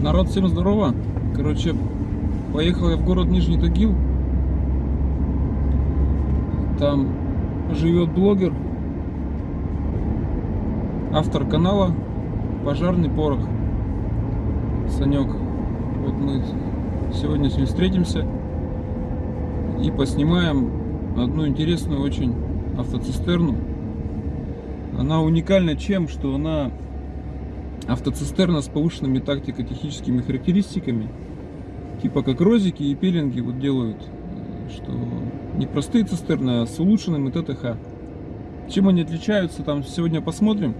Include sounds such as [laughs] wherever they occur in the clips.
Народ, всем здорово. Короче, поехал я в город Нижний Тагил. Там живет блогер, автор канала Пожарный порох. Санек. Вот мы сегодня с ним встретимся и поснимаем одну интересную очень автоцистерну. Она уникальна чем, что она автоцистерна с повышенными тактико-техническими характеристиками, типа как розики и пеленги вот делают, что не простые цистерны, а с улучшенным ТТХ. Чем они отличаются, там сегодня посмотрим.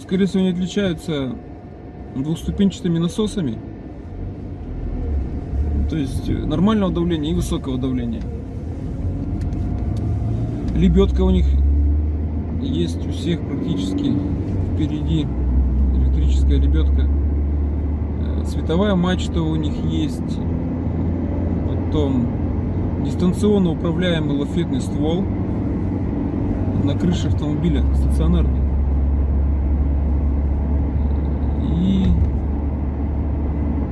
Скорее всего, они отличаются двухступенчатыми насосами, то есть нормального давления и высокого давления. Лебедка у них есть у всех практически впереди электрическая лебедка. Э, световая мачта у них есть. Потом дистанционно управляемый лафетный ствол на крыше автомобиля стационарный. И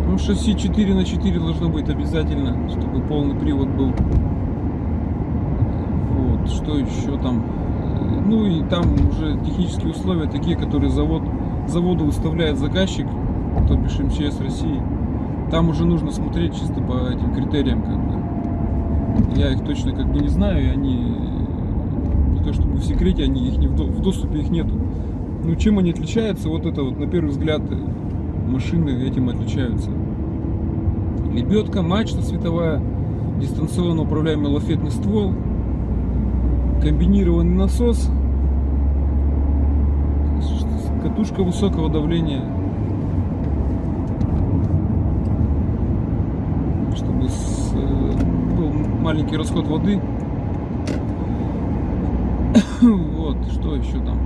ну, шасси 4 на 4 должно быть обязательно, чтобы полный привод был. Вот, что еще там? Ну и там уже технические условия такие, которые завод заводу выставляет заказчик, то бишь МЧС России, там уже нужно смотреть чисто по этим критериям, как бы. Я их точно как бы не знаю, и они не то чтобы в секрете, они их не в доступе их нету. Ну чем они отличаются? Вот это вот на первый взгляд машины этим отличаются. Лебедка, мачта световая, дистанционно управляемый лафетный ствол, комбинированный насос, катушка высокого давления, чтобы с, э, был маленький расход воды. [coughs] вот, что еще там?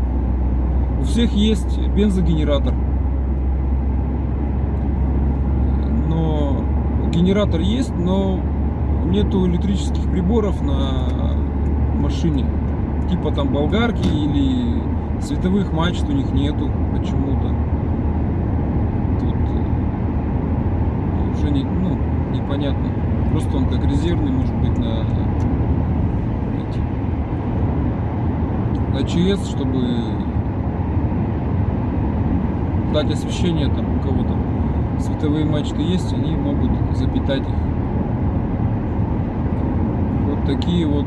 У всех есть бензогенератор. Но генератор есть, но нету электрических приборов на машине. Типа там болгарки или Световых мачт у них нету почему-то. Тут э, уже не, ну, непонятно. Просто он как резервный может быть на на ЧС, чтобы дать освещение там у кого-то световые мачты есть, они могут запитать их. Вот такие вот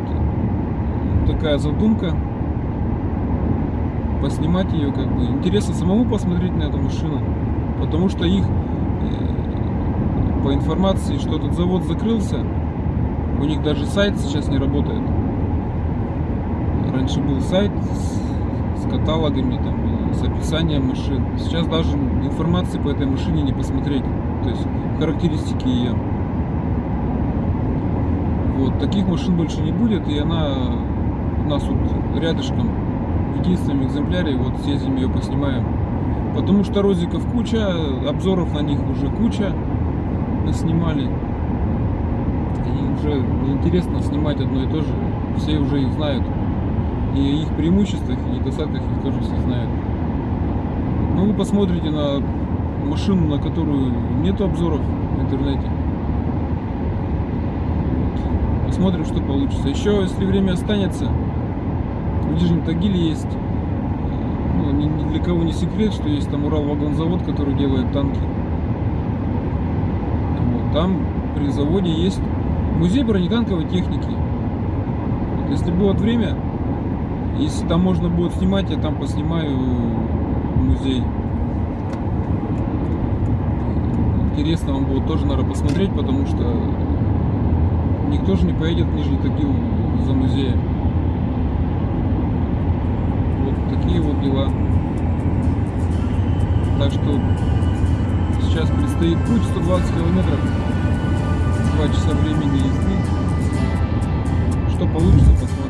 такая задумка поснимать ее, как бы. Интересно самому посмотреть на эту машину, потому что их, э, по информации, что этот завод закрылся, у них даже сайт сейчас не работает. Раньше был сайт с, с каталогами, там, с описанием машин. Сейчас даже информации по этой машине не посмотреть, то есть характеристики ее. Вот, таких машин больше не будет, и она у нас вот рядышком в единственном экземпляре, вот съездим ее поснимаем. Потому что розиков куча, обзоров на них уже куча снимали. И уже интересно снимать одно и то же. Все уже их знают. И их преимуществах, и недостатках их тоже все знают. Ну вы посмотрите на машину, на которую нет обзоров в интернете. Посмотрим, что получится. Еще, если время останется, в Нижнем Тагиле есть, ну, ни, для кого не секрет, что есть там Урал-вагонзавод, который делает танки. Вот, там при заводе есть музей бронетанковой техники. Вот, если будет время, если там можно будет снимать, я там поснимаю музей. Интересно вам будет тоже, наверное, посмотреть, потому что никто же не поедет в Нижний Тагил за музеем такие вот дела. Так что сейчас предстоит путь 120 километров, 2 часа времени езды. Что получится, посмотрим.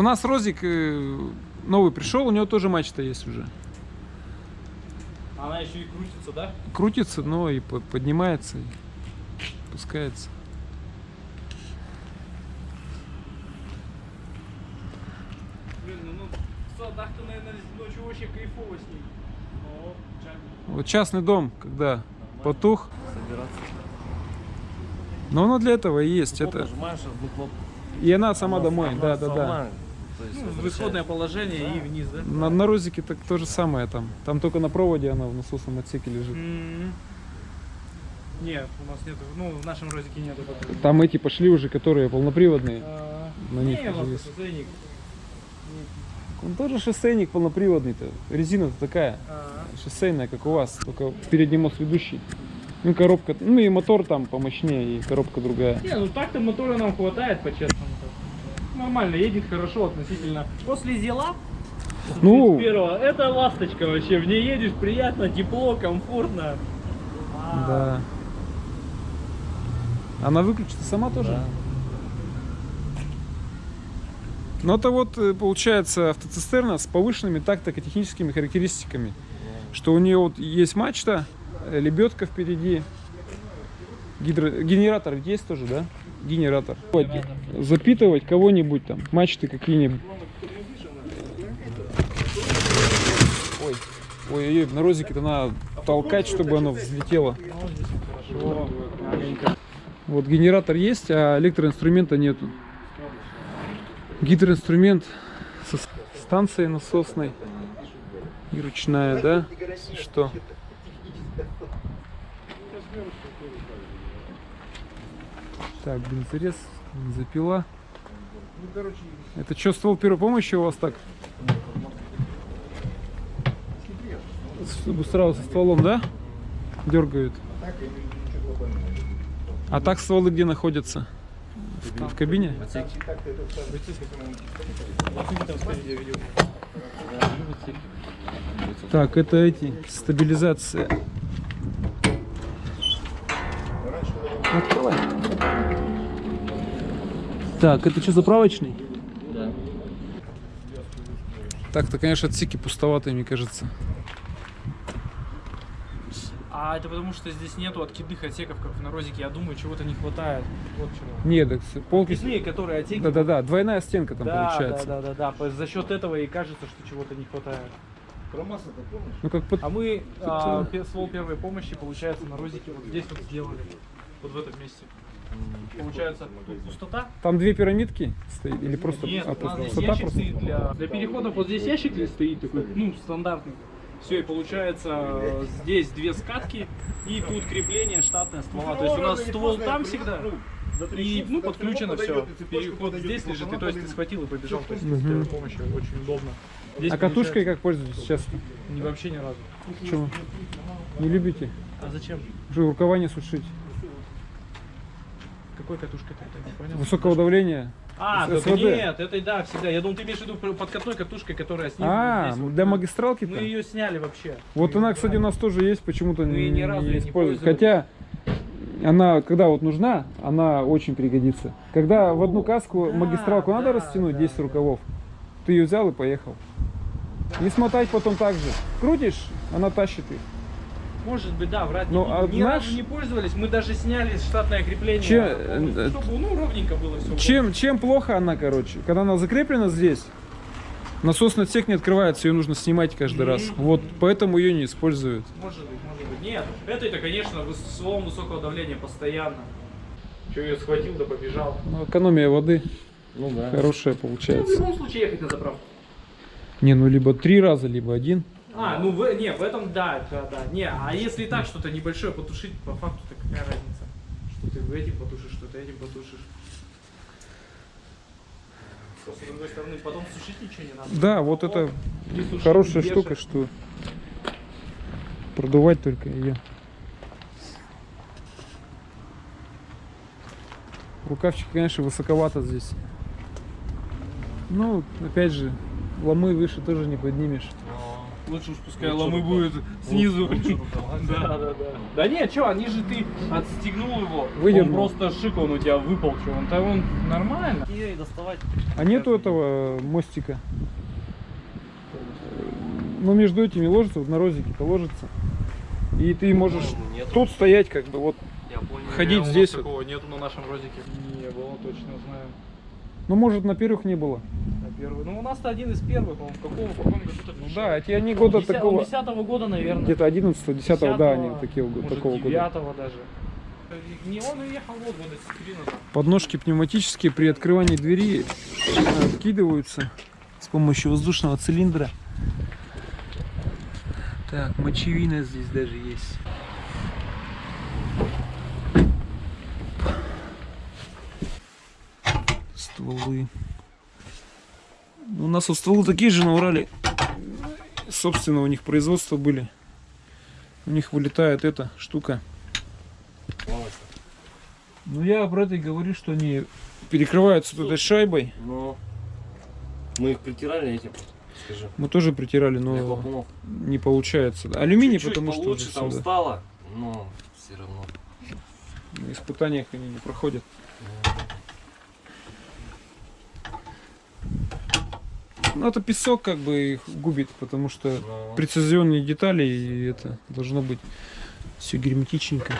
У нас Розик э, новый пришел, у него тоже мачта есть уже. Она еще и крутится, да? Крутится, но и по- поднимается, и пускается. Блин, ну, ну садах-то, наверное, ночью вообще кайфово с. О, чак. Вот частный дом, когда потух, собираться. но оно для этого и есть. Кнопку Это... нажимаешь, выхлоп. И она сама Она- домой, она да, да, да. то есть Ну, в исходное положение и вниз, да? На, на Розике так то же самое там. Там только на проводе она в насосном отсеке лежит. М. Нет, у нас нету. Ну, в нашем розике нету. Там эти пошли уже, которые полноприводные. А, На них не, уже есть. Он тоже шоссейник полноприводный-то. Резина-то такая. А, Шоссейная, как у вас, только передний мост ведущий. Ну, коробка, ну и мотор там помощнее, и коробка другая. Не, ну так-то мотора нам хватает, по-честному. Нормально, едет хорошо относительно. После зела Ну, первого, это ласточка вообще. В ней едешь приятно, тепло, комфортно. А, да. Она выключится сама тоже? Да. Ну, это вот, э, получается, автоцистерна с повышенными тактико-техническими характеристиками. Что у нее вот есть мачта, лебедка впереди, гидро... генератор есть тоже, да? Генератор. Запитывать кого-нибудь там, мачты какие-нибудь. Ой, ой, ой, на розике-то надо толкать, чтобы оно взлетело. Вот генератор есть, а электроинструмента нету. Гидроинструмент со станцией насосной. И ручная, да? Что? Так, бензорез, бензопила. Это что, ствол первой помощи у вас так? Чтобы сразу со стволом, да? Дергают. А так стволы где находятся? В, в кабине? Так, это эти, стабилизация. Открывай. Так, это что, заправочный? Да. Так-то, конечно, отсеки пустоватые, мне кажется. А это потому, что здесь нету откидных отсеков, как в Нарозике. Я думаю, чего-то не хватает. Вот чего. Нет, так с- полки... Откидные, которые отсеки. Да-да-да, двойная стенка там да, получается. да, да, да, да. По- За счет этого и кажется, что чего-то не хватает. Ну как под... А мы а, ствол первой помощи, получается, на розике вот здесь вот сделали. Вот в этом месте. Получается, пустота. Там две пирамидки стоит или просто Нет, а, у нас просто здесь ящик просто? стоит для, для переходов. Вот здесь ящик стоит такой, ну, стандартный. Все, и получается, здесь две скатки, и тут крепление штатное ствола. То есть у нас ствол там всегда, и, ну, подключено все. Переход здесь лежит, и то есть ты схватил и побежал. То есть Мгм. с помощью очень удобно. Здесь А катушкой как пользуетесь сейчас? не, вообще ни разу. Почему? Не любите? А зачем? Уже рукава не сушить. Какой катушкой ты это не понял? Высокого давления. А, СВД. нет, это да, всегда. Я думал, ты имеешь в виду подкатной катушкой, которая снизу. А, здесь вот. для магистралки Мы ее сняли вообще. Вот Мы она, её кстати, у нас тоже есть, почему-то не, не не пользовались. Хотя она, когда вот нужна, она очень пригодится. Когда в одну каску да, магистралку надо да, растянуть, да, 10 да. рукавов, ты ее взял и поехал. Не смотать потом так же. Крутишь, она тащит их. Может быть, да, врать Ну, не а. Ни разу не пользовались. Мы даже сняли штатное крепление. Че- полностью, э, чтобы, ну, ровненько было все. Чем, чем плохо она, короче? Когда она закреплена здесь, насосный отсек не открывается, ее нужно снимать каждый раз. Вот поэтому ее не используют. Может быть, может быть. Нет, это это, конечно, слом высокого давления постоянно. Че, ее схватил да побежал. Ну, экономия воды Ну да. хорошая Ну, в получается. любом случае ехать на заправку. Не, ну либо три раза, либо один. А, ну в, не, в этом да, да, да. Не, а если так что-то небольшое потушить, по факту, то какая разница? Что ты этим потушишь, что ты этим потушишь. Просто, с другой стороны, потом сушить ничего не надо. Да, вот это Не суши, хорошая штука, что продувать только ее. Рукавчик, конечно, высоковато здесь. Ну, опять же, ломы выше тоже не поднимешь. Лучше уж пускай ломы будет снизу. Да, да, да. Да нет, что, они же ты отстегнул его. Выдернул. Он просто шик, он у тебя выпал, что он там он нормально. Ее и доставать. А нету этого мостика? Ну, между этими ложится, вот на розике-то ложится. И ты можешь Нет. тут стоять, как бы, вот, Я понял. ходить у нас здесь. вот. Такого нету на нашем розике. Не было, точно знаю. Ну, может, на первых не было. На первый. Ну у нас-то один из первых, он в каком, в каком году Ну да, эти они года такого, Десятого года, наверное. где-то 11 10 да, они 10-го, такие, может, такого года. девятого даже. Не он уехал вот года с три назад. Подножки пневматические при открывании двери откидываются с помощью воздушного цилиндра. Так, мочевина здесь даже есть. Стволы. У нас вот стволы такие же на Урале. Собственно, у них производства были. У них вылетает эта штука. Ну я это и говорю, что они перекрываются вот этой шайбой. Но мы их притирали этим. Скажи. Мы тоже притирали, но не получается. Алюминий, Чуть-чуть потому что получше там сюда. стало, но все равно. на испытаниях они не проходят. Ну это песок как бы их губит, потому что прецизионные детали и это должно быть все герметичненько.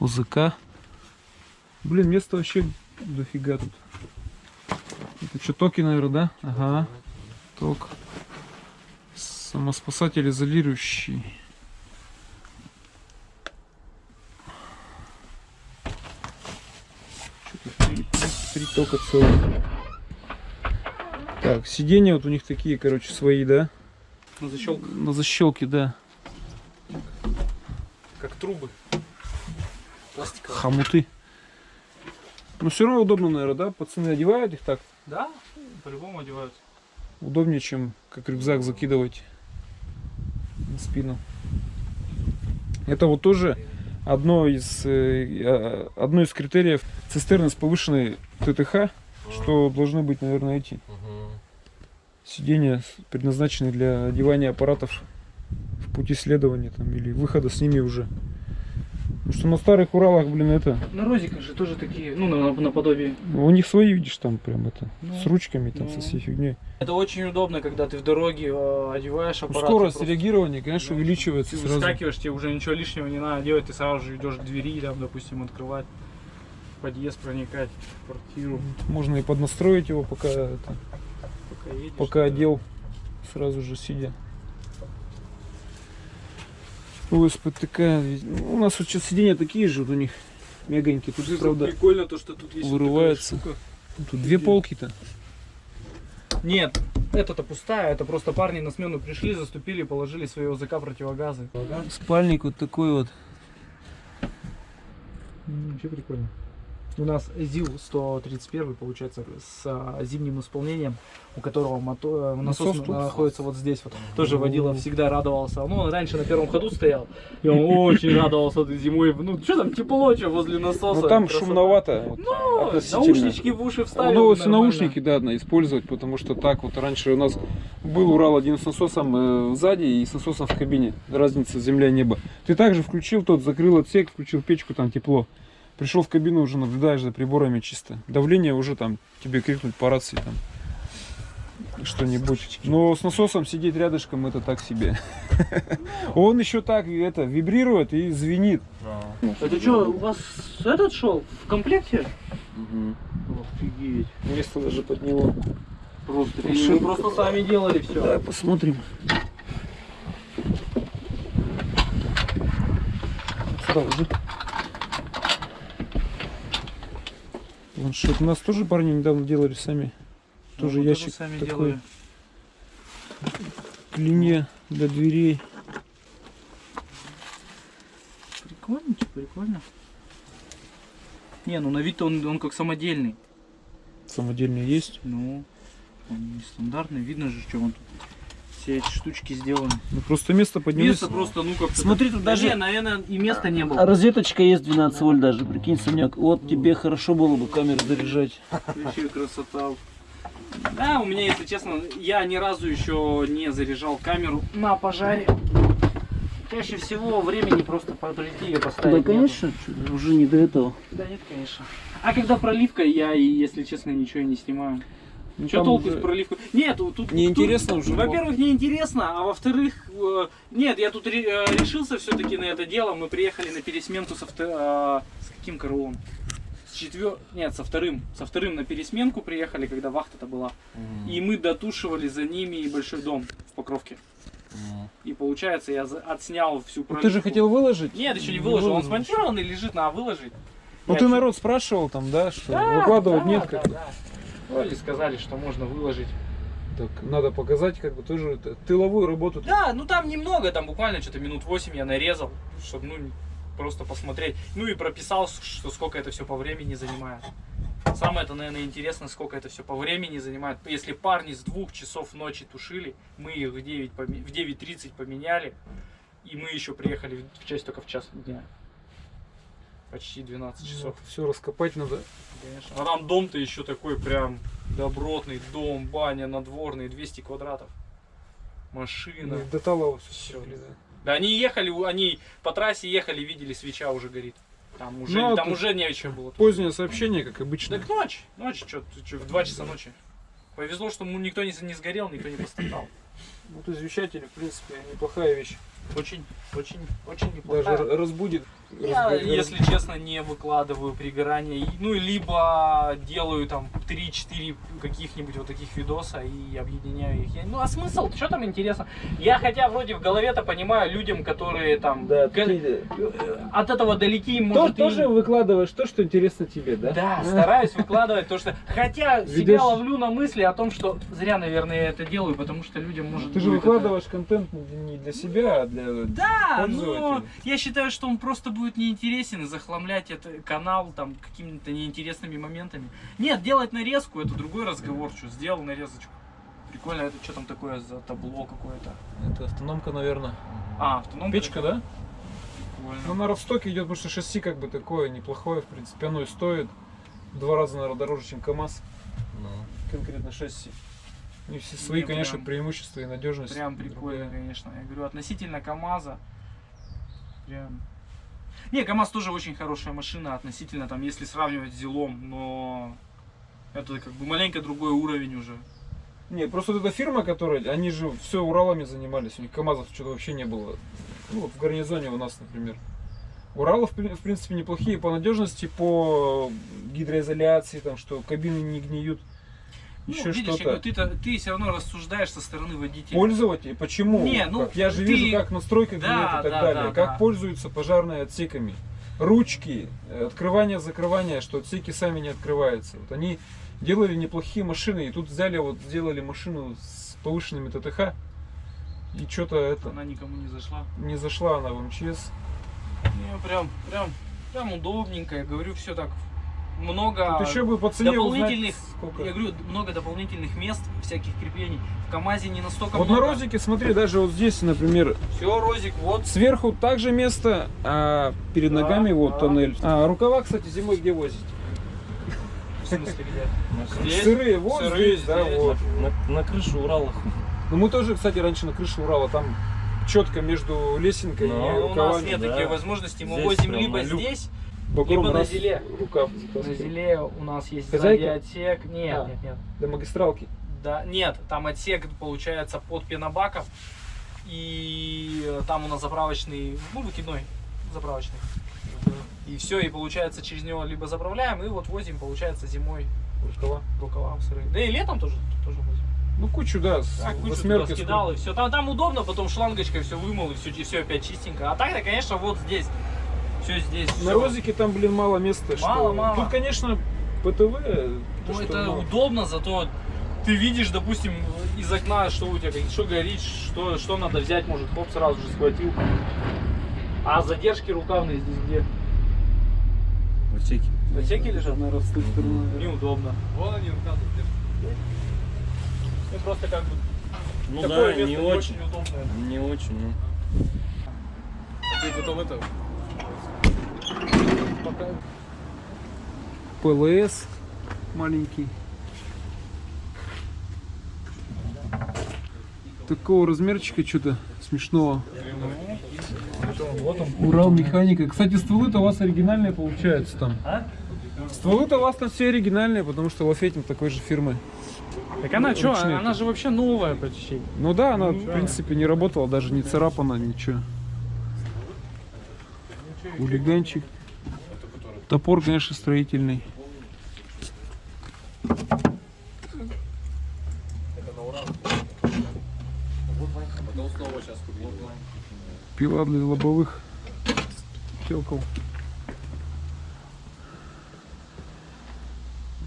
УЗК. Блин, места вообще дофига тут. Это что, токи, наверное, да? Ага. Ток. Самоспасатель изолирующий. Что-то три, тока целых. Так, сиденья вот у них такие, короче, свои, да? На защелках, На защелке, да. как трубы. Пластиковые. Хомуты. Но все равно удобно, наверное, да? Пацаны одевают их так. Да, по-любому одеваются. Удобнее, чем как рюкзак закидывать на спину. Это вот тоже одно из, э, э, одно из критериев цистерны с повышенной ТТХ, что должны быть, наверное, эти сиденья, предназначенные для одевания аппаратов в пути следования там, или выхода с ними уже. Потому что на старых Уралах, блин, это, На розиках же тоже такие, ну, на- наподобие. у них свои, видишь, там прям это, Ну, с ручками, там, ну. со всей фигней. Это очень удобно, когда ты в дороге э, одеваешь Ну, аппарат. скорость просто- реагирования, конечно, Ну, увеличивается Ты сразу. выскакиваешь, тебе уже ничего лишнего не надо делать, ты сразу же идешь к двери, там, допустим, открывать в подъезд, проникать в квартиру, Можно и поднастроить его, пока, это, пока едешь. пока одел, сразу же сидя. ОСПТК. Ну, У нас вот сейчас сиденья такие же, вот у них мягонькие. Тут, правда, Прикольно то, что тут есть вот вырывается. штука. тут две полки-то. Нет, это-то пустая, это просто парни на смену пришли, заступили, положили свои ОЗК противогазы. Спальник вот такой вот. Вообще прикольно. У нас ЗИЛ-131, получается, с а, зимним исполнением, у которого мото- э, насос Насос тут? находится вот здесь. Вот. Тоже водила всегда радовался. Ну, он раньше на первом ходу стоял, и он [laughs] очень радовался зимой. Ну, что там, тепло, что возле насоса. Ну там красота. шумновато. вот, Ну, наушнички в уши вставил. Ну, нормально. наушники, да, надо использовать, потому что так вот раньше у нас был Урал один с насосом э, сзади и с насосом в кабине. Разница земля и небо. Ты также включил тот, закрыл отсек, включил печку, там тепло. Пришел в кабину, уже наблюдаешь за приборами чисто. Давление уже там тебе крикнуть по рации там что-нибудь. Но с насосом сидеть рядышком это так себе. [laughs] Он еще так это вибрирует и звенит. Это что, у вас этот шел в комплекте? Офигеть. Место даже под него. Просто, мы просто сами делали все. Давай посмотрим. Сюда. Планшет. У нас тоже парни недавно делали сами. Тоже мы ящик сами такой. делали. Клине для дверей. Прикольно, прикольно. Не, ну на вид он, он как самодельный. Самодельные есть. Ну, он не стандартный. Видно же, что он тут. Все эти штучки сделаны. Ну просто место поднялось. Место просто, ну как Смотри, тут даже- Не, наверное, и места не А было. розеточка есть 12 вольт даже, прикинь, Санек. Вот тебе хорошо было бы камеру заряжать. Вообще красота. Да, у меня, если честно, я ни разу еще не заряжал камеру на пожаре. Чаще всего времени просто прийти ее поставить. Да, нету. конечно, уже не до этого. Да нет, конечно. А когда проливка, я, и, если честно, ничего и не снимаю. Ну, Что толку уже с проливкой? Нет, тут... тут- Неинтересно уже было. Во-первых, неинтересно, а во-вторых, э, нет, я тут ре- э, решился все-таки на это дело. Мы приехали на пересменку со вто- э, с каким караулом? С четвер... Нет, со вторым. Со вторым на пересменку приехали, когда вахта-то была. И мы дотушивали за ними большой дом в Покровке. И получается, я отснял всю Ну, проливку. Ты же хотел выложить? Нет, еще не выложил. Он выложил. смонтированный лежит, на выложить. Ну ты народ спрашивал там, да, что Да, выкладывать да, нет да, как да. Вроде сказали, что можно выложить. Так, надо показать как бы тоже тыловую работу. Да, ну там немного, там буквально что-то минут 8 я нарезал, чтобы ну просто посмотреть. Ну и прописал, что сколько это все по времени занимает. Самое это, наверное, интересно, сколько это все по времени занимает. Если парни с двух часов ночи тушили, мы их в 9 поме- в 9.30 поменяли, и мы еще приехали в часть только в час дня. Почти 12 часов. Все раскопать надо. Конечно. А там дом-то еще такой прям добротный дом, баня надворный, 200 квадратов. Машина. До Талова Всё. все. Да они ехали, они по трассе ехали, видели, свеча уже горит. Там уже, Ну, там тут уже нечего было. Позднее сообщение, как обычно. Так ночь, ночь, что, в 2 часа ночи. Повезло, что ну, никто не, не сгорел, никто не пострадал. Вот извещатели, в принципе, неплохая вещь. Очень, очень, очень Даже неплохая. р- разбудит. Я, разго- если честно, не выкладываю пригорание. И- Ну, либо делаю там 3-4 каких-нибудь вот таких видоса и объединяю их. Я- ну, а смысл? Что там интересно? Я хотя вроде в голове-то понимаю людям, которые там Да, га- ты- э, от этого далеки, То- может, и- тоже выкладываешь то, что интересно тебе, да? Да, стараюсь выкладывать то, что... Хотя себя ловлю на мысли о том, что зря, наверное, я это делаю, потому что людям может Ты же это- выкладываешь контент не для себя, а для... Да, но я считаю, что он просто будет неинтересен и захламлять это канал там какими-то неинтересными моментами. Нет, делать нарезку это другой разговор, что сделал нарезочку. Прикольно, это что там такое за табло какое-то? Это автономка, наверное. А, автономка. Печка, да? Прикольно. Ну, на Ровстоке идет, потому что шасси как бы такое неплохое, в принципе. Оно и стоит в два раза, наверное, дороже, чем КАМАЗ. Конкретно шасси. И все свои, Не, конечно, прям- преимущества и надежность. Прям прикольно, другая. конечно. Я говорю, относительно КАМАЗа. Прям. Не, КАМАЗ тоже очень хорошая машина относительно, там, если сравнивать с Зилом, но это как бы маленько другой уровень уже. Не, просто вот эта фирма, которая, они же все Уралами занимались, у них КАМАЗов что-то вообще не было. Ну, вот в гарнизоне у нас, например. Уралы, в, при- в принципе, неплохие по надежности, по гидроизоляции, там, что кабины не гниют, еще я что-то. ты-то, ты все равно рассуждаешь со стороны водителя. Пользователей, почему? Не, ну, Как? Я же ты- вижу, как настройка Да, гниет и так да, далее, да, как да. пользуются пожарные отсеками. Ручки, э, открывание, закрывание, что отсеки сами не открываются. Вот они делали неплохие машины, и тут взяли, вот сделали машину с повышенными ТТХ, и что-то это Она никому не зашла. не зашла она в МЧС. Не, прям, прям, прям удобненько. Я говорю, все так много. Тут еще бы по цене дополнительных, узнать, сколько. я говорю, много дополнительных мест, всяких креплений. В КАМАЗе не настолько Вот на много. розике, смотри, даже вот здесь, например, Все, Розик, вот. сверху также место, а перед Да, ногами вот да. тоннель. А рукава, кстати, зимой где возить? В смысле, где? Здесь? Сырые, вот Сырые здесь, да, здесь. вот. На, на крышу Урала. Ну мы тоже, кстати, раньше на крыше Урала, там четко между лесенкой Ну, и Ну, у нас рукавами. нет да. такой возможности. Мы Здесь возим либо на люк. здесь, Багром либо на зеле. Рукав на зеле у нас есть Хозяйка? сзади отсек. Нет, А. нет, нет. До магистралки. Да, нет, там отсек получается под пенобаком. И там у нас заправочный, ну, выкидной заправочный. И все, и получается через него либо заправляем, и вот возим, получается, зимой Рукава. рукава сырые. Да и летом тоже, тоже возим. Ну кучу, да, Так, кучу туда скидал, и все. Там, там удобно, потом шлангочкой все вымыл, и все, и все опять чистенько. А так-то, конечно, вот здесь. Все здесь. На всё. розике там, блин, мало места. Мало, что... мало. Тут, конечно, ПТВ. Ну, это мало. удобно, зато ты видишь, допустим, из окна, что у тебя, что горит, что, что надо взять, может, хоп, сразу же схватил. А задержки рукавные здесь где? В отсеке. В отсеке лежат? Наверное, с той стороны. Неудобно. Вон они рукавные Ну, просто как бы Ну такое да, место не очень. удобное. Не очень, ну. Ты потом это... Пока... А, ПЛС маленький. такого размерчика что-то смешного. Урал механика. Кстати, стволы-то у вас оригинальные получаются там. Стволы-то у вас там все оригинальные, потому что лафетим такой же фирмы. Так она что, Ручные. она же вообще новая почти. Ну да, она в принципе не работала, даже не царапана, ничего. Хулиганчик. Топор, конечно, строительный. Пила для лобовых стекол.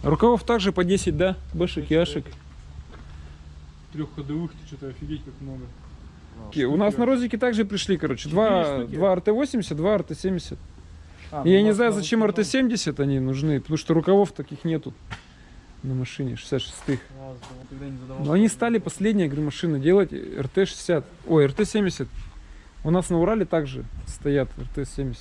Рукавов также по 10, да? Бэшек, яшек. Трех ходовых, ты что-то офигеть как много. У нас на розике также пришли, короче, два, два РТ-80, два РТ-70. А, Я ну, не у знаю, зачем на- РТ-70 они нужны, потому что рукавов таких нету на машине 66-х. Ладно, тогда не задавал. Но они стали последние, говорю, машины делать РТ-60, ой, РТ-70. У нас на Урале также стоят РТ-70.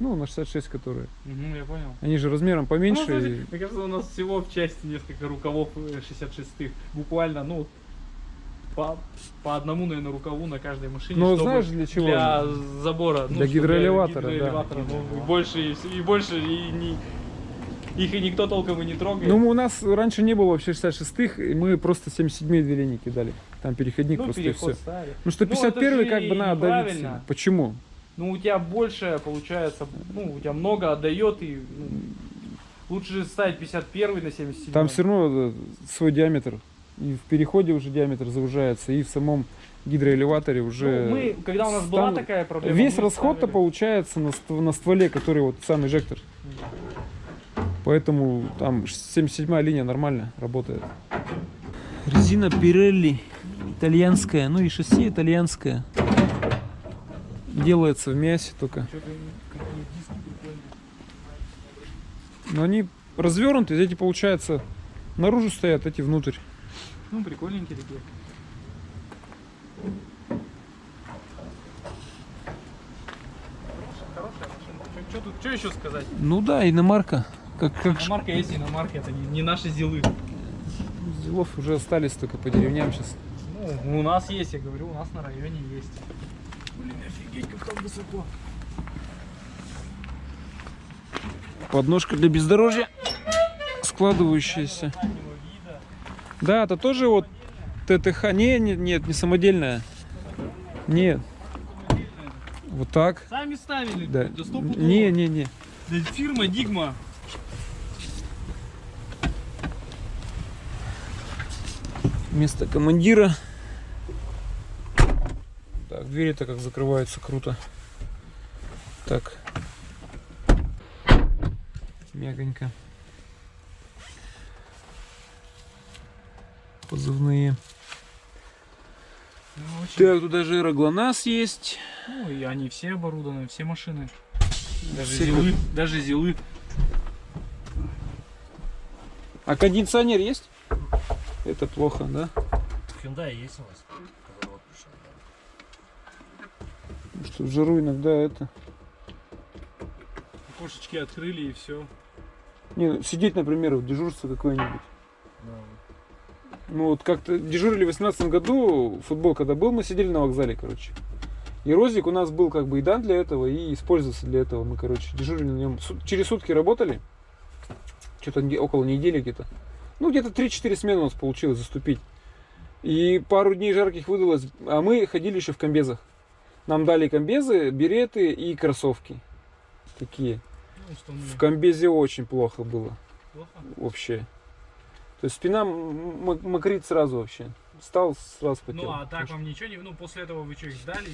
Ну, на 66 которые. Мгм, я понял. Они же размером Ну, поменьше. кстати, и- Мне кажется, у нас всего в части несколько рукавов э, 66-х. Буквально, ну, по, по одному, наверное, рукаву на каждой машине. Ну, знаешь, для чего Для забора. ну, Для чтобы гидроэлеватора, да. гидроэлеватора, ну, и больше, и, больше, и не... Их и никто толком и не трогает. Ну, у нас раньше не было вообще 66-х, и мы просто 77 две кидали. Там переходник Ну, просто и все. ставили. Ну что Ну, 51 это же как бы надо давить. Почему? Ну, у тебя больше, получается, ну, у тебя много отдает, и ну, лучше же ставить 51 на 77. Там все равно э, свой диаметр. И в переходе уже диаметр завышается, и в самом гидроэлеваторе уже... Ну, мы, когда у нас была там такая проблема... Весь расход-то ставили- получается на, ст- на стволе, который вот сам инжектор. Поэтому там 77 линия нормально работает. Резина Pirelli итальянская, ну и шасси итальянское. Делается в мясе только. Но они развернуты, эти получается наружу стоят, эти внутрь. Ну, прикольненькие такие. Хорошая машина. Что тут, что еще сказать? Ну да, иномарка. Как, как Иномарка есть иномарка, это не, не наши зилы. делов уже остались только по деревням сейчас. Ну, у нас есть, я говорю, у нас на районе есть. Блин, офигеть, как там высоко. Подножка для бездорожья складывающаяся. Да, это тоже вот ТТХ. Не, не- нет, не самодельная. Нет. Вот так. Сами ставили, Да. Не, не, не. Да фирма Дигма. Место командира. Так, двери-то как закрываются круто. Так. Мягонько. Позывные. Ну, очень- Так, тут даже аэроглонасс есть. Ну, и они все оборудованы, все машины. Даже Все зилы, даже зилы. А кондиционер есть? Это плохо, да? Hyundai есть у пришел. Потому Что в жару иногда это... Кошечки открыли и все. Не, ну, сидеть, например, в дежурство какое-нибудь. Ну вот как-то дежурили в 18 году, футбол когда был, мы сидели на вокзале, короче. И Розик у нас был как бы и дан для этого, и использовался для этого. Мы, короче, дежурили на нем. Через сутки работали. Что-то около недели где-то. Ну, где-то 3-4 смены у нас получилось заступить. И пару дней жарких выдалось, а мы ходили еще в комбезах. Нам дали комбезы, береты и кроссовки. Такие. Ну. В комбезе очень плохо было Плохо? вообще. То есть спина мокрит сразу вообще. Встал, сразу потел. Ну, а так вам ничего не... Ну, после этого вы что, их сдали?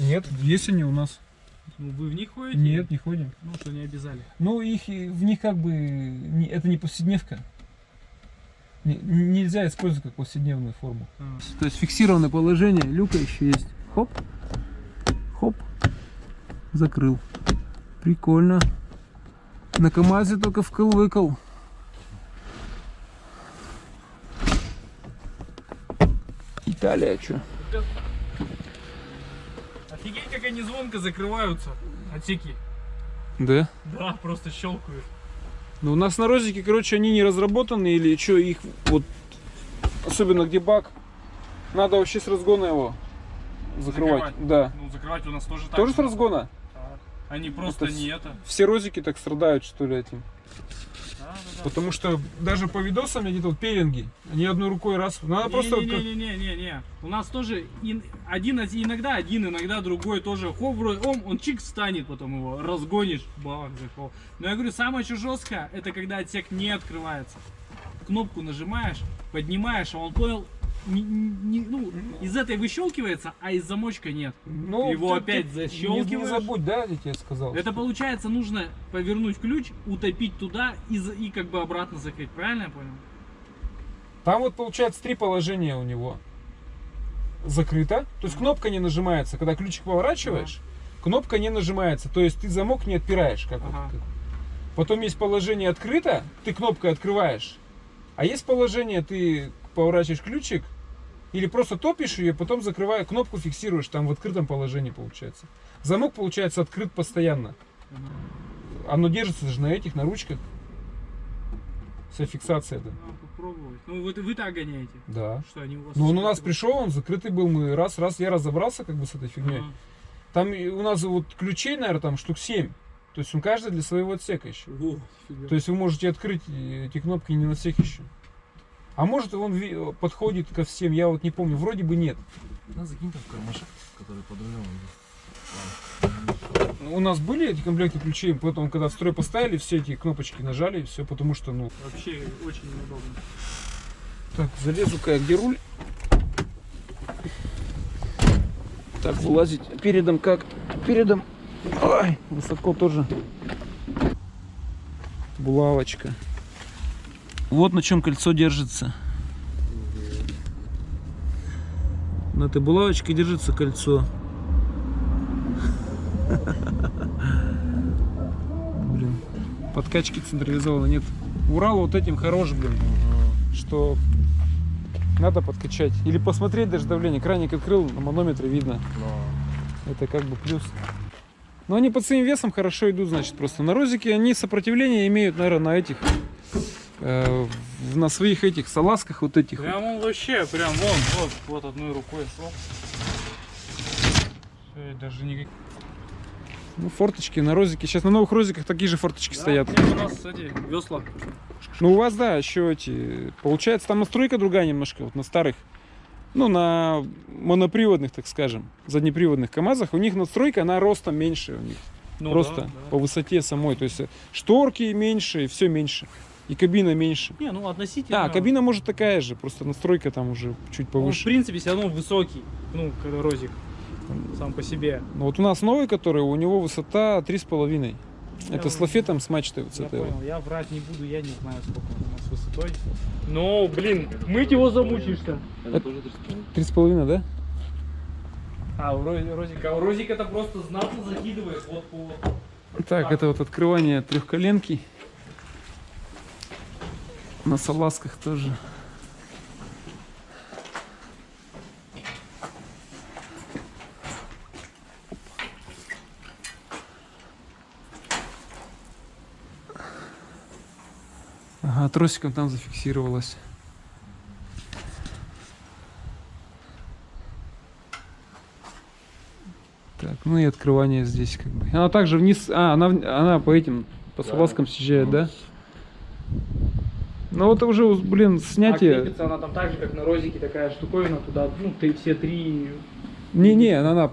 Нет, есть они у нас. Ну, вы в них ходите? Нет, не ходим. Ну, что не обязали. Ну, их, в них как бы, не- это не повседневка. Не- нельзя использовать как повседневную форму. А. То есть фиксированное положение, люка еще есть. Хоп, хоп, закрыл. Прикольно. На КамАЗе только вкл-выкл. Италия, что? Офигеть, как они звонко закрываются, отсеки. Да? Да, просто щелкают. Ну, у нас на розике, короче, они не разработаны или что, их вот, особенно где бак, Надо вообще с разгона его закрывать. Закрывать. Да. Ну, закрывать у нас тоже так. Тоже с разгона? Да. Они просто Это не это. Все розики так страдают, что ли, этим. Потому что даже по видосам я где-то пеленги, они одной рукой раз. Надо просто вот как- Не-не-не-не-не. У нас тоже ин- один иногда один, иногда другой тоже. Хоп, вроде, он, он чик встанет, потом его разгонишь. Бах, захоп. Но я говорю, самое еще жесткое, это когда отсек не открывается. Кнопку нажимаешь, поднимаешь, а он понял, не- не- ну, из этой выщелкивается, а из замочка нет. Ну, Его ты- опять ты Не, защелкиваешь. не забудь, да, я тебе сказал. Это получается нужно повернуть ключ, утопить туда и, и как бы обратно закрыть. Правильно я понял? Там вот получается три положения у него. Закрыто, то есть кнопка не нажимается. Когда ключик поворачиваешь, кнопка не нажимается. То есть ты замок не отпираешь. Как вот Ага. как. Потом есть положение открыто, ты кнопкой открываешь. А есть положение, ты поворачиваешь ключик, или просто топишь ее, потом закрывая кнопку фиксируешь, там в открытом положении получается. Замок получается открыт постоянно. Оно держится же на этих, на ручках. Вся фиксация, да. Попробовать. Ну, вы, вы так гоняете. Да. Что они у вас... Ну, он у нас пришел, он закрытый был, мы раз, раз, я разобрался как бы с этой фигней. Ага. Там у нас вот ключей, наверное, там штук 7. То есть он каждый для своего отсека еще. О. То есть вы можете открыть э, эти кнопки не на всех еще. А может он подходит ко всем, я вот не помню, вроде бы нет. На, закинь там в кармашек, который под рулем. У нас были эти комплекты ключей, потом когда в строй поставили, все эти кнопочки нажали, и все, потому что, ну... Вообще очень неудобно. Так, залезу-ка я, где руль? Так, вылазить передом как? Передом. Ой, высоко тоже. Булавочка. Вот на чем кольцо держится. На этой булавочке держится кольцо. Блин, подкачки централизованно нет. Урал вот этим хорош, блин, что надо подкачать. Или посмотреть даже давление. Краник открыл, на манометре видно. Это как бы плюс. Но они под своим весом хорошо идут, значит, просто. На розике они сопротивление имеют, наверное, на этих, э, на своих этих салазках вот этих. Прям он вообще, прям вон, вот, вот одной рукой. Всё, даже никак... Ну, форточки на розике. Сейчас на новых розиках такие же форточки стоят. Да, нет, у нас эти весла. Ну, у вас, да, еще эти... Получается, там настройка другая немножко, вот на старых. Ну, на моноприводных, так скажем, заднеприводных КАМАЗах. У них настройка, она ростом меньше у них. Ну, Просто да, да. по высоте самой. То есть э, шторки меньше, все меньше. И кабина меньше. Не, ну относительно. Да, кабина может такая же, просто настройка там уже чуть Он, в повыше. принципе, все равно высокий. Ну, когда розик сам по себе. Ну, вот у нас новый, который, у него высота 3,5. Это с лафетом, с мачтой вот с Я этой понял, я врать не буду, я не знаю, сколько он у нас высотой. Но, блин, мыть его замучишься. Это тоже 3,5. 3,5, да? А, у Рози- Розика, а у Розика это просто знатно закидывает вот по... Так, это вот открывание трехколенки. На салазках тоже. Ага, тросиком там зафиксировалась. Так, ну и открывание здесь как бы. Она также вниз, а, она, она по этим, по салазкам съезжает, да? Ну вот уже, блин, А снятие... крепится она там так же, как на Розике, такая штуковина туда, ну, ты все три... Не-не, она, она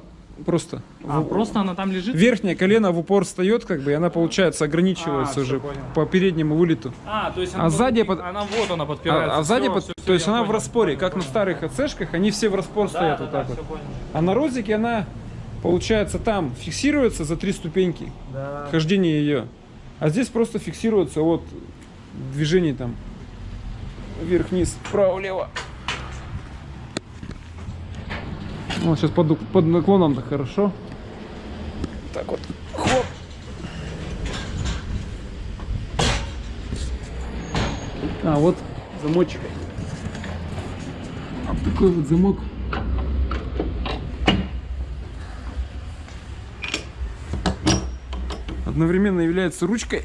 просто... А, в- просто она там лежит? Верхнее колено в упор встает, как бы, и она, получается, ограничивается А, уже понял. по переднему вылету. А, то есть А она... сзади под- Она вот она подпирается. А, а сзади, Всё, под- всё, то есть она в понял. распоре, как на старых АЦшках, они все в распор Да, стоят да, вот да, так вот. всё понял. А на розике она, получается, там фиксируется за три ступеньки. Да. хождение ее. А здесь просто фиксируется от движений там вверх-вниз, вправо-лево. Вот сейчас под, под наклоном-то хорошо. Так вот. Хоп. А, вот замочек. Вот такой вот замок. одновременно является ручкой,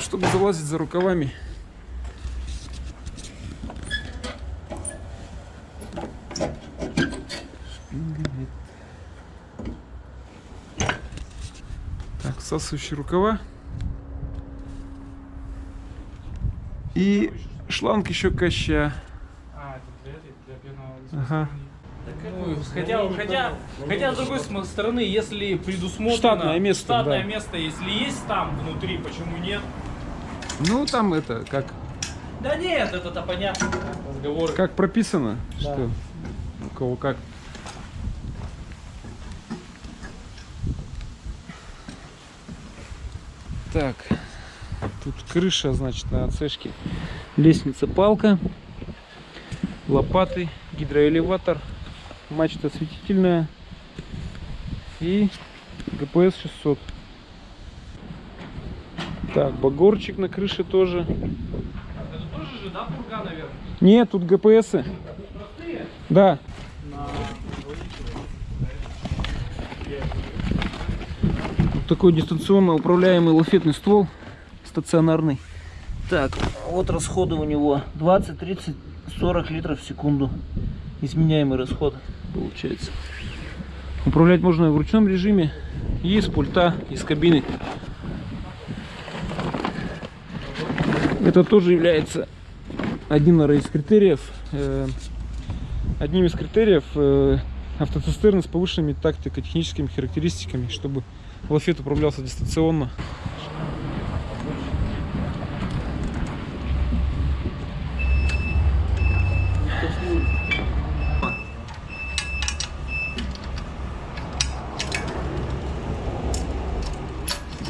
чтобы залазить за рукавами. Всасывающие рукава. И шланг еще коща. А, это для для. Ага. Ну, хотя, хотя, хотя, с другой стороны, если предусмотрено... Штатное место, Штатное да. место, если есть там внутри, почему нет? Ну, там это, как, Да нет, это-то понятно. Разговоры. как прописано, что у кого как. Так, тут крыша, значит, на ацешке. Лестница, палка, лопаты, гидроэлеватор, мачта осветительная и ГПС 600. Так, багорчик на крыше тоже. Это тоже же, да, пурга, наверное? Нет, тут ГПСы. Да. Вот такой дистанционно управляемый лафетный ствол стационарный. Так, вот расходы у него 20, 30, 40 литров в секунду. Изменяемый расход получается. Управлять можно в ручном режиме, и с пульта, и с кабины. Это тоже является один из критериев, э, одним из критериев э, автоцистерны с повышенными тактико-техническими характеристиками, чтобы лафет управлялся дистанционно.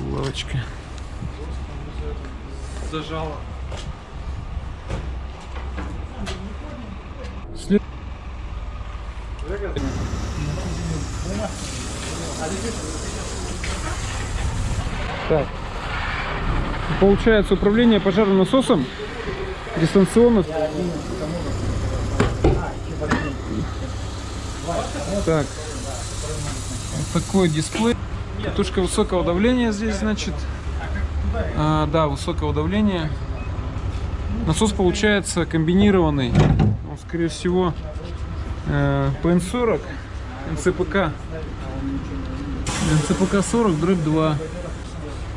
Булавочка. Зажало. След- Так. Получается управление пожарным насосом дистанционно. Так. Вот такой дисплей. Катушка высокого давления здесь, значит. А, да, высокого давления. Насос получается комбинированный. Он, скорее всего, э, ПН-40, НЦПК. НЦПК 40, дробь 2.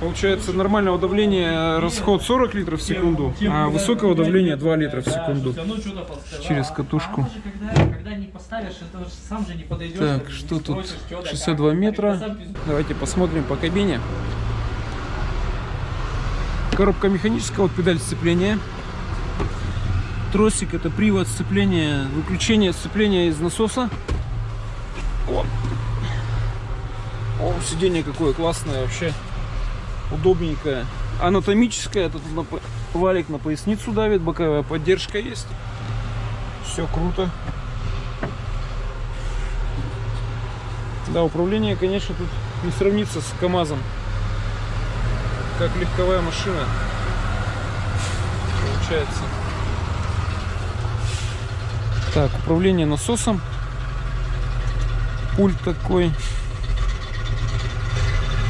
Получается нормального давления расход 40 литров в секунду, а высокого давления 2 литра в секунду через катушку. Подойдешь. Так, что тут? спросишь, чё да 62 как. метра. А пиздец. Давайте посмотрим по кабине. Коробка механическая, вот педаль сцепления. Тросик это привод сцепления, выключение сцепления из насоса. О, О сиденье какое классное вообще. Удобненькое. Анатомическое, это тут на валик на поясницу давит, боковая поддержка есть. Все круто. Да, управление, конечно, тут не сравнится с КАМАЗом. Как легковая машина. Получается. Так, управление насосом. Пульт такой.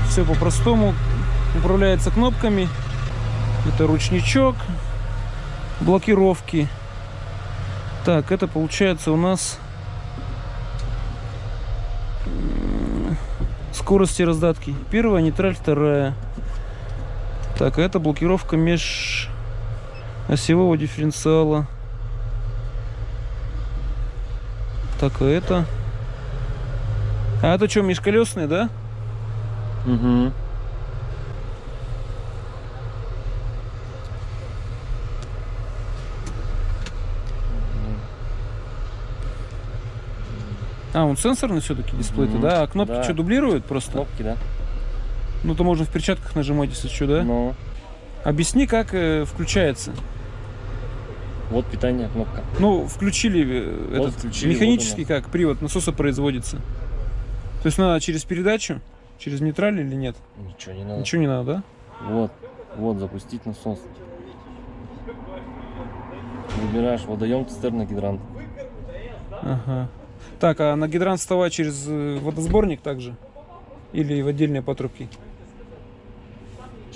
Все по-простому. Управляется кнопками. Это ручничок. Блокировки. Так, это получается у нас скорости раздатки. Первая, нейтраль, вторая. Так, а это блокировка меж осевого дифференциала. Так, а это... А это что, межколесные, да? Угу. А, он сенсорный все-таки дисплей-то, Мгм, да? А кнопки да. что, дублируют просто? Кнопки, да? Ну, то можно в перчатках нажимать, если что, да? Ну, Объясни, как э, включается. вот питание, кнопка. Ну, включили э, Вот этот включили, механический, вот как привод насоса производится. То есть надо через передачу, через нейтраль или нет? Ничего не надо. Ничего не надо, да? Вот, вот, запустить насос. Выбираешь водоем, цистерна, гидрант. Ага. Так, а на гидрант вставать через э, водосборник также? Или в отдельные патрубки?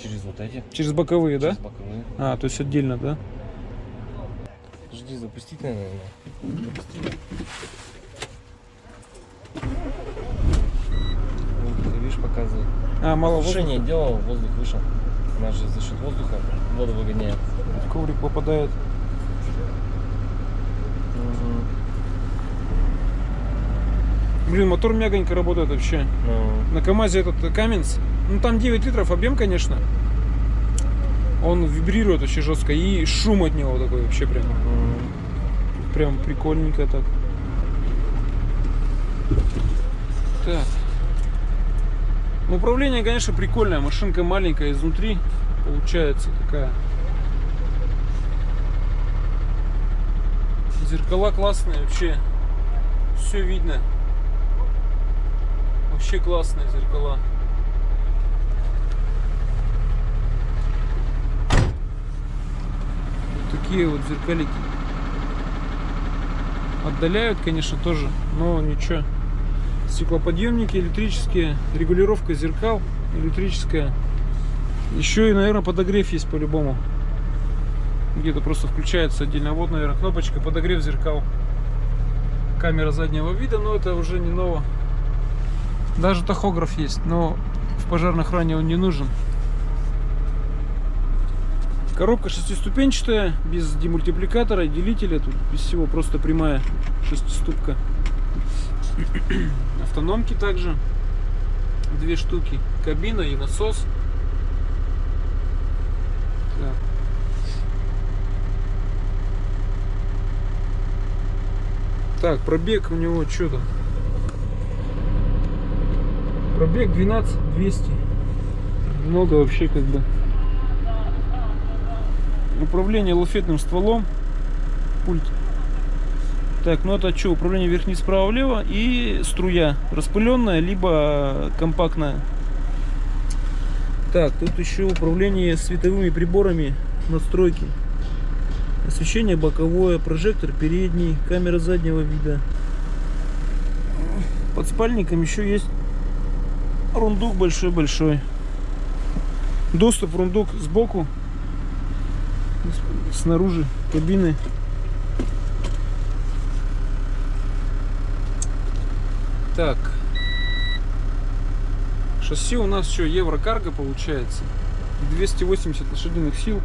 Через вот эти. Через боковые, да? Через боковые. А, то есть отдельно, да? Жди, запустить, наверное. Запусти. Вот, видишь, показывает. А, мало Сушение воздуха. делал, воздух вышел. Она же за счет воздуха воду выгоняет. Коврик попадает. Блин, мотор мягонько работает вообще. Ну, На КамАЗе этот Каменс, ну там 9 литров объем, конечно. Он вибрирует очень жестко и шум от него такой вообще прям, м, прям прикольненько так. Так. Ну, управление, конечно, прикольное. Машинка маленькая изнутри получается такая. Зеркала классные вообще. Все видно. Вообще классные зеркала. Вот такие вот зеркалики. Отдаляют, конечно, тоже, но ничего. Стеклоподъемники электрические, регулировка зеркал электрическая. Еще и, наверное, подогрев есть по-любому. Где-то просто включается отдельно. Вот, наверное, кнопочка подогрев зеркал. Камера заднего вида, но это уже не ново. Даже тахограф есть, но в пожарной охране он не нужен. Коробка шестиступенчатая, без демультипликатора, делителя, тут без всего просто прямая шестиступка. [clears throat] Автономки также две штуки, кабина и насос. Так. Так, пробег у него что там? Пробег 12 200. Много вообще как бы. Управление лафетным стволом. Пульт. Так, ну это что? Управление вверх-вниз, справа-влево и струя. Распыленная, либо компактная. Так, тут еще управление световыми приборами настройки. Освещение боковое, прожектор передний, камера заднего вида. Под спальником еще есть рундук большой-большой. Доступ рундук сбоку, снаружи кабины. Так. Шасси у нас что, Еврокарго получается. 280 лошадиных сил.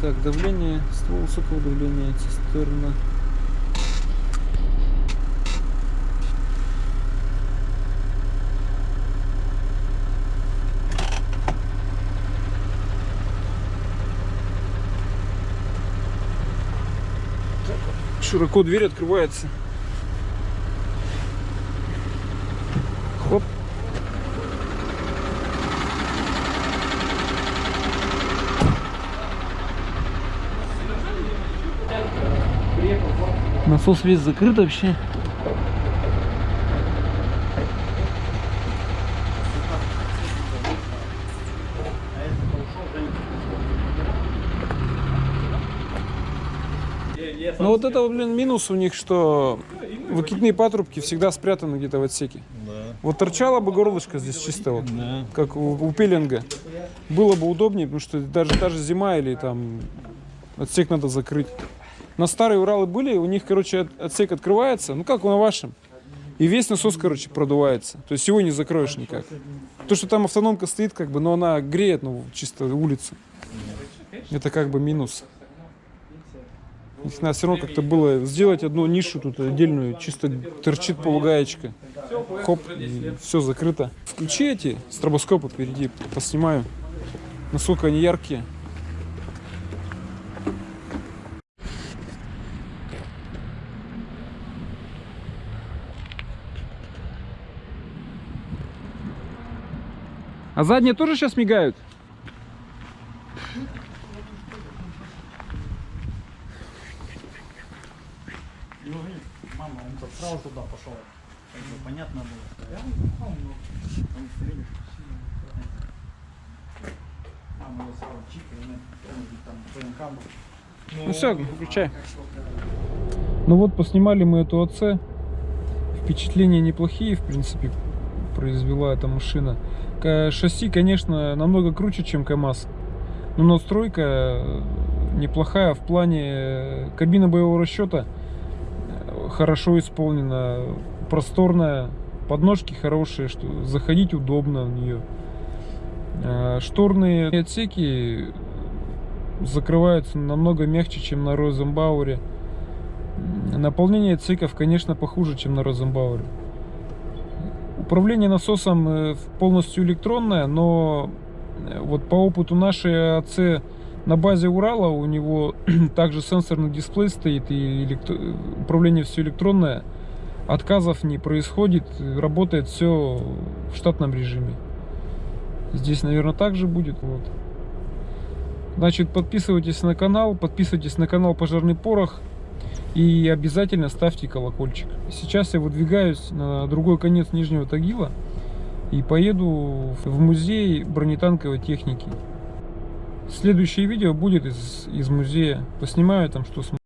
Так, давление, ствол высокого давления, цистерна. Широко дверь открывается. Хоп. Насос весь закрыт вообще. Ну вот это, блин, минус у них, что выкидные патрубки всегда спрятаны где-то в отсеке. Вот торчала бы горлышко здесь чисто вот, как у, у пилинга. Было бы удобнее, потому что даже, даже зима или там отсек надо закрыть. На старые Уралы были, у них, короче, от- отсек открывается, ну как на вашем. И весь насос, короче, продувается. То есть его не закроешь никак. То, что там автономка стоит, как бы, но она греет, ну, чисто улицу. Это как бы минус. Их надо все равно как-то было сделать одну нишу тут отдельную, чисто торчит полугаечка. Хоп, и все закрыто. Включи эти стробоскопы впереди, поснимаю, насколько они яркие. А задние тоже сейчас мигают? Мама, он так сразу туда пошел. Как бы понятно было. Мама его сразу чик, и она там ПНК был. Ну все, выключай. Ну вот, поснимали мы эту ОЦ. Впечатления неплохие, в принципе, произвела эта машина. Шасси, конечно, намного круче, чем КАМАЗ. Но настройка э, неплохая в плане э, кабина боевого расчета хорошо исполнена. просторная, подножки хорошие, что заходить удобно в нее. Э, Шторные отсеки закрываются намного мягче, чем на Розенбауэре. Наполнение отсеков, конечно, похуже, чем на Розенбауэре. Управление насосом э, полностью электронное, но э, вот по опыту нашей АЦ на базе Урала у него [clears throat] также сенсорный дисплей стоит и электро- управление все электронное. Отказов не происходит, работает все в штатном режиме. Здесь, наверное, также будет. Вот. Значит, подписывайтесь на канал, подписывайтесь на канал Пожарный Порох и обязательно ставьте колокольчик. Сейчас я выдвигаюсь на другой конец Нижнего Тагила и поеду в музей бронетанковой техники. Следующее видео будет из, из музея. Поснимаю там, что смогу.